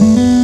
Mm-hmm.